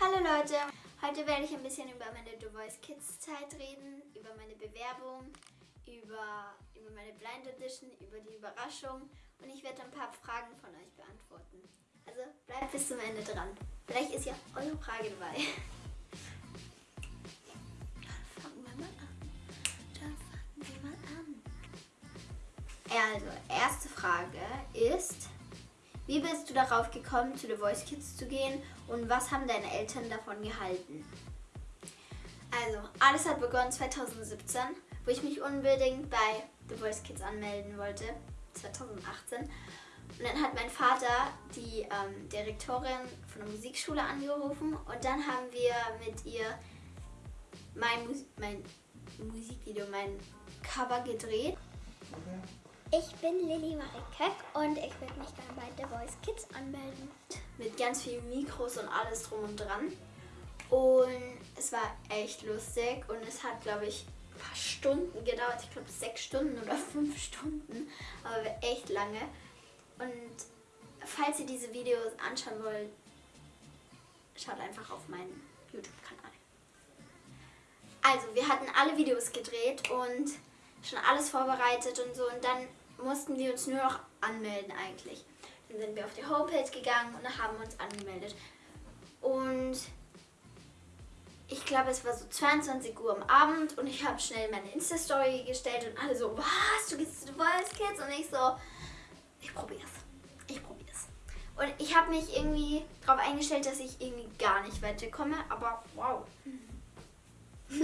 Hallo Leute, heute werde ich ein bisschen über meine The Voice Kids Zeit reden, über meine Bewerbung, über, über meine Blind Edition, über die Überraschung und ich werde ein paar Fragen von euch beantworten. Also bleibt bis zum Ende dran. Vielleicht ist ja eure Frage dabei. Dann fangen wir mal an. Dann fangen wir mal an. Also, erste Frage ist, wie bist du darauf gekommen, zu The Voice Kids zu gehen und was haben deine Eltern davon gehalten? Also, alles hat begonnen 2017, wo ich mich unbedingt bei The Voice Kids anmelden wollte. 2018. Und dann hat mein Vater die ähm, Direktorin von der Musikschule angerufen und dann haben wir mit ihr mein, Mus mein Musikvideo, mein Cover gedreht. Okay. Ich bin Lilly Marie Köck und ich würde mich gerne bei The Voice Kids anmelden. Mit ganz vielen Mikros und alles drum und dran. Und es war echt lustig und es hat, glaube ich, ein paar Stunden gedauert. Ich glaube sechs Stunden oder fünf Stunden, aber echt lange. Und falls ihr diese Videos anschauen wollt, schaut einfach auf meinen YouTube-Kanal. Also, wir hatten alle Videos gedreht und schon alles vorbereitet und so. Und dann mussten wir uns nur noch anmelden eigentlich. Dann sind wir auf die Homepage gegangen und haben uns angemeldet. Und ich glaube, es war so 22 Uhr am Abend und ich habe schnell meine Insta-Story gestellt und alle so, was, du gehst zu The Voice Kids? Und ich so, ich probiere es. Ich probiere es. Und ich habe mich irgendwie darauf eingestellt, dass ich irgendwie gar nicht weiterkomme, aber wow.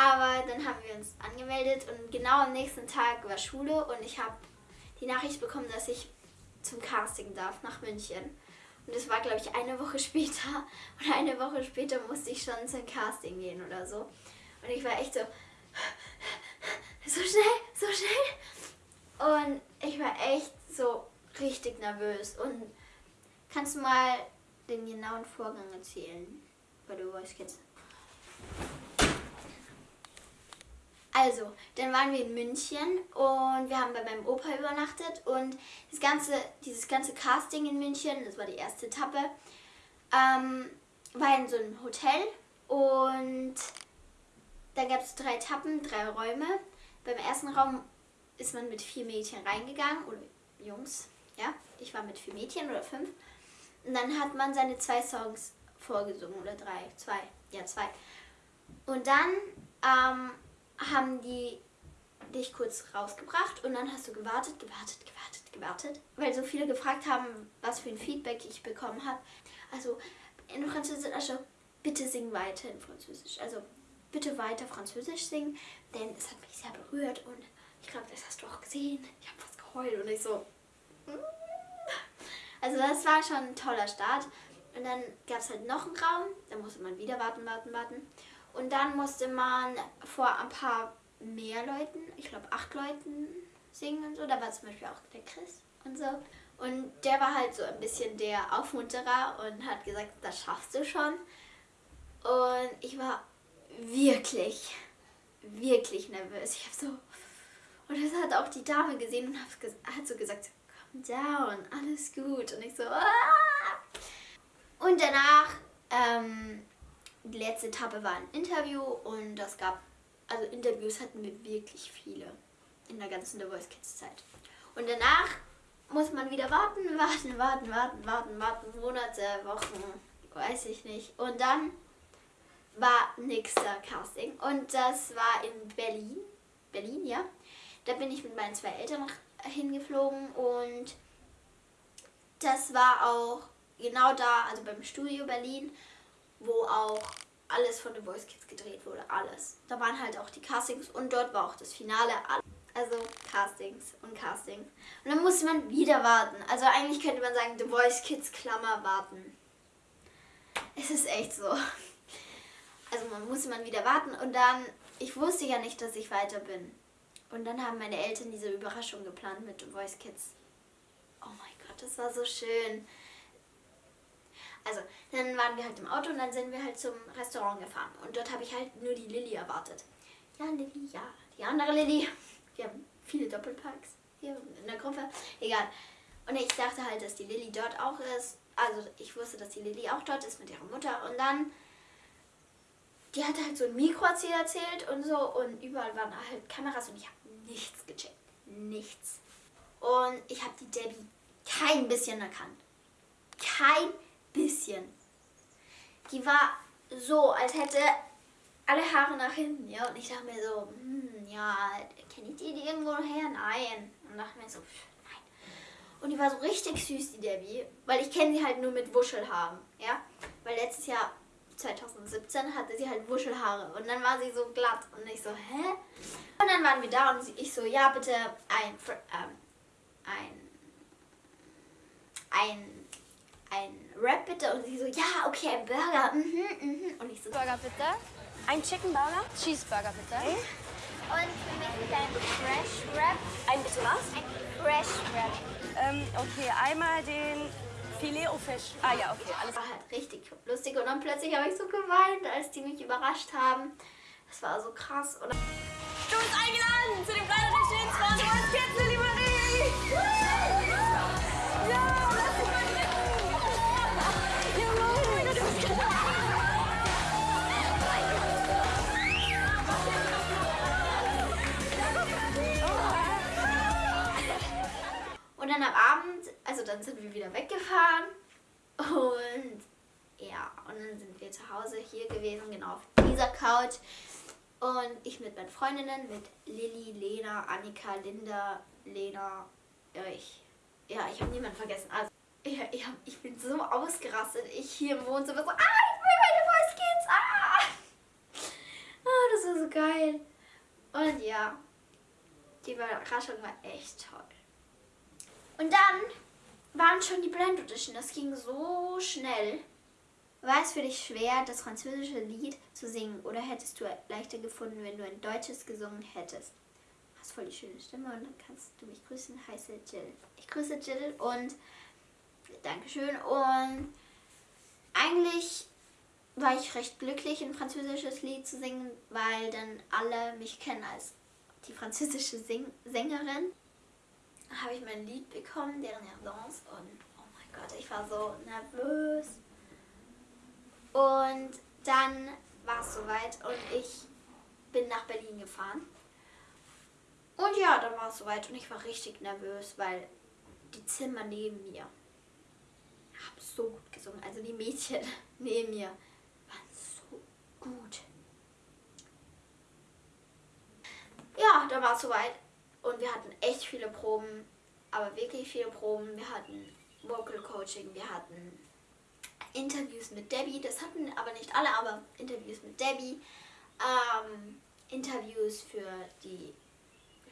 Aber dann haben wir uns angemeldet und genau am nächsten Tag war Schule und ich habe die Nachricht bekommen, dass ich zum Casting darf nach München. Und das war, glaube ich, eine Woche später. Und eine Woche später musste ich schon zum Casting gehen oder so. Und ich war echt so, so schnell, so schnell. Und ich war echt so richtig nervös. Und kannst du mal den genauen Vorgang erzählen bei The Voice Kids? Also, dann waren wir in München und wir haben bei meinem Opa übernachtet und das ganze, dieses ganze Casting in München, das war die erste Etappe, ähm, war in so einem Hotel und da gab es drei Etappen, drei Räume. Beim ersten Raum ist man mit vier Mädchen reingegangen, oder Jungs, ja, ich war mit vier Mädchen oder fünf. Und dann hat man seine zwei Songs vorgesungen, oder drei, zwei, ja zwei. Und dann ähm, haben die dich kurz rausgebracht und dann hast du gewartet, gewartet, gewartet, gewartet, weil so viele gefragt haben, was für ein Feedback ich bekommen habe. Also in Französisch, also bitte sing weiter in Französisch. Also bitte weiter Französisch singen, denn es hat mich sehr berührt und ich glaube, das hast du auch gesehen. Ich habe fast geheult und ich so... Mm. Also das war schon ein toller Start. Und dann gab es halt noch einen Raum, da musste man wieder warten, warten, warten. Und dann musste man vor ein paar mehr Leuten, ich glaube acht Leuten singen und so. Da war zum Beispiel auch der Chris und so. Und der war halt so ein bisschen der Aufmunterer und hat gesagt, das schaffst du schon. Und ich war wirklich, wirklich nervös. Ich habe so... Und das hat auch die Dame gesehen und hat so gesagt, calm down, alles gut. Und ich so... Aah! Und danach... Ähm, die letzte Etappe war ein Interview und das gab, also Interviews hatten wir wirklich viele in der ganzen The Voice Kids Zeit. Und danach muss man wieder warten, warten, warten, warten, warten, warten, Monate, Wochen, weiß ich nicht. Und dann war nächster Casting und das war in Berlin, Berlin, ja. Da bin ich mit meinen zwei Eltern hingeflogen und das war auch genau da, also beim Studio Berlin wo auch alles von The Voice Kids gedreht wurde, alles. Da waren halt auch die Castings und dort war auch das Finale, also Castings und Castings. Und dann musste man wieder warten. Also eigentlich könnte man sagen, The Voice Kids Klammer warten. Es ist echt so. Also man musste man wieder warten und dann, ich wusste ja nicht, dass ich weiter bin. Und dann haben meine Eltern diese Überraschung geplant mit The Voice Kids. Oh mein Gott, das war so schön. Also, dann waren wir halt im Auto und dann sind wir halt zum Restaurant gefahren. Und dort habe ich halt nur die Lilly erwartet. Ja, Lilly, ja. Die andere Lilly. Wir haben viele Doppelparks hier in der Gruppe. Egal. Und ich dachte halt, dass die Lilly dort auch ist. also ich wusste, dass die Lilly auch dort ist mit ihrer Mutter und dann, die hatte halt so ein Mikro erzählt, erzählt und so und überall waren halt Kameras und ich habe nichts gecheckt. Nichts. Und ich habe die Debbie kein bisschen erkannt. Kein bisschen. Die war so, als hätte alle Haare nach hinten, ja. Und ich dachte mir so, hm, ja, kenne ich die irgendwo her? Nein. Und dachte mir so, nein. Und die war so richtig süß, die Debbie, weil ich kenne sie halt nur mit Wuschelhaaren, ja. Weil letztes Jahr, 2017, hatte sie halt Wuschelhaare und dann war sie so glatt und ich so, hä? Und dann waren wir da und ich so, ja, bitte ein, ähm, ein, ein, ein Wrap bitte und sie so, ja, okay, ein Burger, mhm, mhm. Und ich so, Burger bitte. Ein Chicken Burger. Cheeseburger bitte. Und für mich ein Fresh Wrap. Ein bitte was? Ein Fresh Wrap. Ähm, okay, einmal den Filet au Fisch. Ah ja, okay, alles. war halt richtig lustig und dann plötzlich habe ich so geweint, als die mich überrascht haben. Das war so krass. Und Du bist eingeladen hier gewesen, genau auf dieser Couch. Und ich mit meinen Freundinnen, mit Lilly, Lena, Annika, Linda, Lena, ja, ich, ja, ich habe niemanden vergessen. Also, ich, ich, hab, ich bin so ausgerastet. Ich hier im Wohnzimmer so, ah, ich will meine Voice Kids, ah! Ah, das war so geil. Und ja, die Überraschung war echt toll. Und dann waren schon die Blind Audition. Das ging so schnell. War es für dich schwer, das französische Lied zu singen oder hättest du leichter gefunden, wenn du ein deutsches gesungen hättest? Du hast voll die schöne Stimme und dann kannst du mich grüßen. Heiße Jill. Ich grüße Jill und Dankeschön. Und eigentlich war ich recht glücklich, ein französisches Lied zu singen, weil dann alle mich kennen als die französische Sing Sängerin habe ich mein Lied bekommen, deren Dance und oh mein Gott, ich war so nervös. Und dann war es soweit und ich bin nach Berlin gefahren. Und ja, dann war es soweit und ich war richtig nervös, weil die Zimmer neben mir haben so gut gesungen. Also die Mädchen neben mir waren so gut. Ja, dann war es soweit und wir hatten echt viele Proben, aber wirklich viele Proben. Wir hatten Vocal Coaching, wir hatten Interviews mit Debbie, das hatten aber nicht alle, aber Interviews mit Debbie, ähm, Interviews für die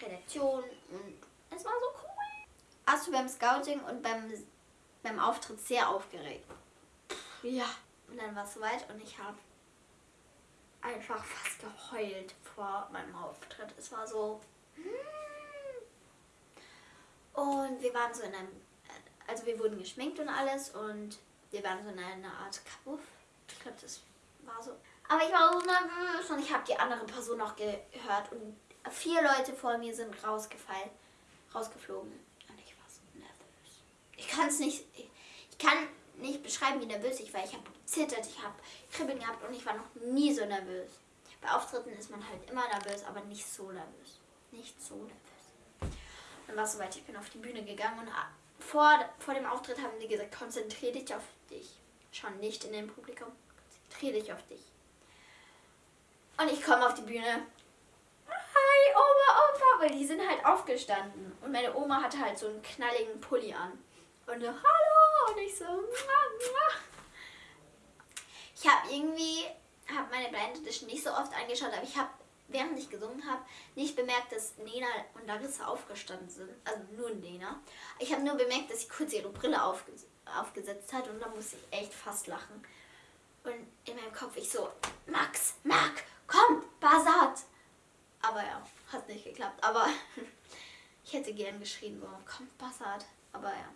Redaktion und es war so cool. Warst du beim Scouting und beim, beim Auftritt sehr aufgeregt? Ja. Und dann war es soweit und ich habe einfach fast geheult vor meinem Auftritt. Es war so... Und wir waren so in einem... Also wir wurden geschminkt und alles und wir waren so in einer Art Kabuff. Ich glaube, das war so. Aber ich war so nervös und ich habe die andere Person noch gehört und vier Leute vor mir sind rausgefallen, rausgeflogen und ich war so nervös. Ich kann es nicht, ich kann nicht beschreiben, wie nervös ich war. Ich habe gezittert, ich habe Kribbeln gehabt und ich war noch nie so nervös. Bei Auftritten ist man halt immer nervös, aber nicht so nervös. Nicht so nervös. Dann war es soweit, ich bin auf die Bühne gegangen und vor, vor dem Auftritt haben die gesagt, konzentriere dich auf dich. Schon nicht in dem Publikum. Konzentriere dich auf dich. Und ich komme auf die Bühne. Hi, Oma, Opa, weil die sind halt aufgestanden. Und meine Oma hatte halt so einen knalligen Pulli an. Und so, hallo. Und ich so, mua, mua. Ich habe irgendwie, habe meine Blind Edition nicht so oft angeschaut, aber ich habe, während ich gesungen habe, nicht bemerkt, dass Nena und Larissa aufgestanden sind. Also nur Nena. Ich habe nur bemerkt, dass sie kurz ihre Brille aufges aufgesetzt hat und da musste ich echt fast lachen. Und in meinem Kopf ich so, Max, Marc, komm, Basat. Aber ja, hat nicht geklappt. Aber ich hätte gern geschrien, so, komm, Basat. Aber ja.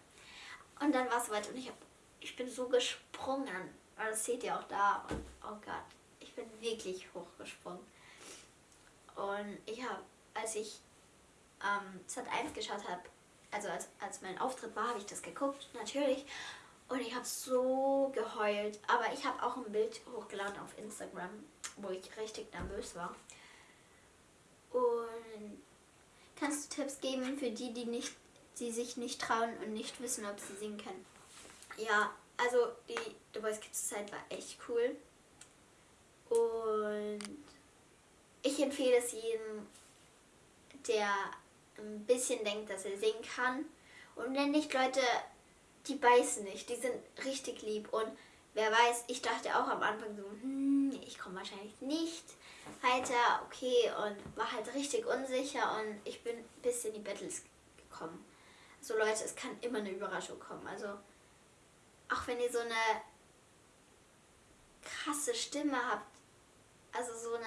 Und dann war es soweit und ich, hab, ich bin so gesprungen. Das seht ihr auch da. Und oh Gott, ich bin wirklich hochgesprungen. Und ich habe, als ich ähm, Z1 geschaut habe, also als, als mein Auftritt war, habe ich das geguckt, natürlich. Und ich habe so geheult. Aber ich habe auch ein Bild hochgeladen auf Instagram, wo ich richtig nervös war. Und kannst du Tipps geben für die, die nicht, die sich nicht trauen und nicht wissen, ob sie singen können? Ja, also die The Voice Kids Zeit war echt cool. Und ich empfehle es jedem, der ein bisschen denkt, dass er singen kann. Und wenn nicht, Leute, die beißen nicht. Die sind richtig lieb. Und wer weiß, ich dachte auch am Anfang so, hm, ich komme wahrscheinlich nicht weiter. Okay, und war halt richtig unsicher. Und ich bin bis in die Battles gekommen. So also Leute, es kann immer eine Überraschung kommen. Also auch wenn ihr so eine krasse Stimme habt, also so eine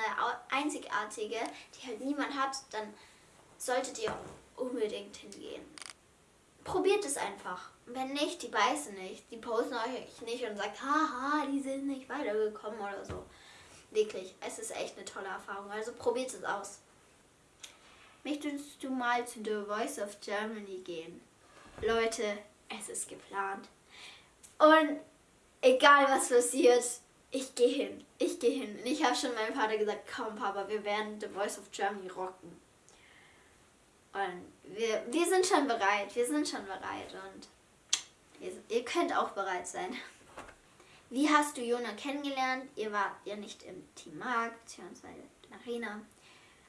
einzigartige, die halt niemand hat, dann solltet ihr unbedingt hingehen. Probiert es einfach. Wenn nicht, die beißen nicht. Die posten euch nicht und sagt, haha, die sind nicht weitergekommen oder so. Wirklich, es ist echt eine tolle Erfahrung. Also probiert es aus. Möchtest du mal zu The Voice of Germany gehen? Leute, es ist geplant. Und egal was passiert, ich gehe hin. Ich gehe hin. Und ich habe schon meinem Vater gesagt, komm Papa, wir werden The Voice of Germany rocken. Und wir, wir sind schon bereit. Wir sind schon bereit. Und ihr, ihr könnt auch bereit sein. Wie hast du Jona kennengelernt? Ihr wart ja nicht im Team Mark, beziehungsweise in Arena.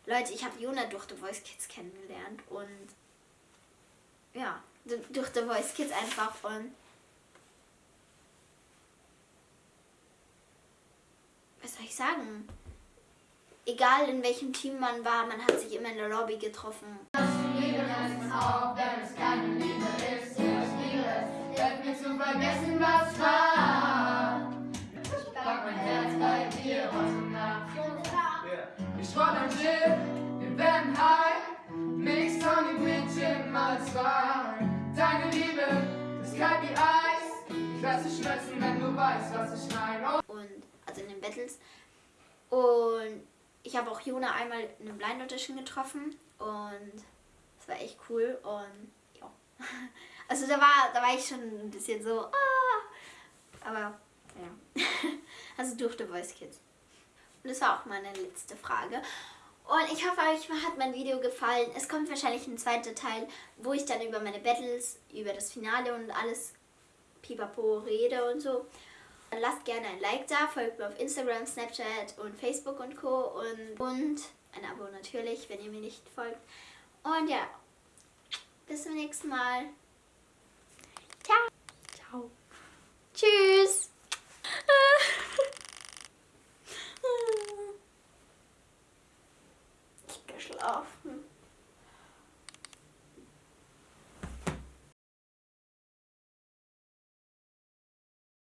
Leute, ich habe Jona durch The Voice Kids kennengelernt und ja, durch The Voice Kids einfach und was soll ich sagen? Egal in welchem Team man war, man hat sich immer in der Lobby getroffen. Auch, wenn es keine Liebe ist. Ich liebe es, helft mir zu vergessen, was war. Ich pack mein Herz bei dir heute Nacht. Ich roll ein Chip, wir werden high. Mix Tony Bridget mal zwei. Deine Liebe ist kalt wie Eis. Ich lass dich schmelzen, wenn du weißt, was ich meine. Und also in den Battles. Und ich habe auch Jona einmal in einem Blind Audition getroffen und war echt cool und ja. Also da war, da war ich schon ein bisschen so, ah, aber ja. Also durfte Voice Kids. Und das war auch meine letzte Frage. Und ich hoffe, euch hat mein Video gefallen. Es kommt wahrscheinlich ein zweiter Teil, wo ich dann über meine Battles, über das Finale und alles pipapo rede und so. Lasst gerne ein Like da, folgt mir auf Instagram, Snapchat und Facebook und Co. Und, und ein Abo natürlich, wenn ihr mir nicht folgt. Und ja, bis zum nächsten Mal. Ciao. Ciao. Tschüss.